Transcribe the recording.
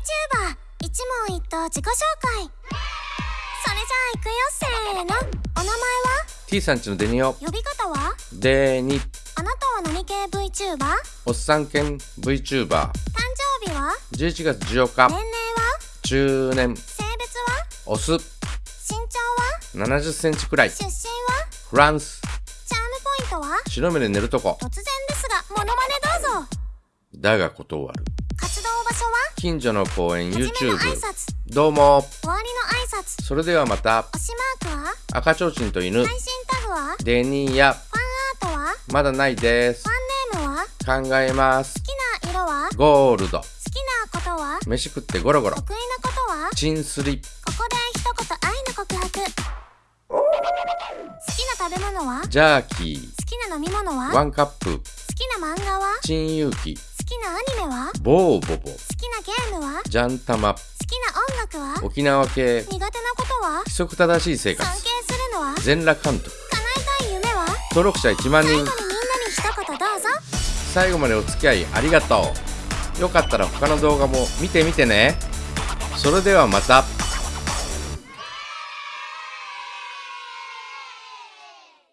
VTuber 一問一答自己紹介。それじゃあ行くよせーの。お名前は？T さんちのデニオ。呼び方は？デニ。あなたは何系 VTuber 誕おっさん犬 VTuber 生日は？11月14日。年齢は？中年。性別は？オス。身長は？70センチくらい。出身は？フランス。チャームポイントは？白目で寝るとこ。突然ですがモノマネどうぞ。だが断る近所の公園 YouTube どうも。終わりの挨拶。それではまた。推しマークは？赤ちょうちんと犬。配信タグは？フデニやァンアートは？まだないです。ファンネームは？考えます。好きな色は？好ゴールド。きなことは？飯食ってゴロゴロ。得意なことは？チンスリここで一言愛の告白。好きな食べ物は？好ジャーキー。きな飲み物は？ワ好ンカップ。きな漫画は？好チンユーキ。きなアニメは？好ボーボボゲームは？好ジャンタマ。きな音楽は？沖縄系。苦手なことは？規則正しい生活。尊敬するのは？全裸監督。叶えたい夢は？登録者1万人。最後にみんなに一言どうぞ。最後までお付き合いありがとう。よかったら他の動画も見てみてね。それではまた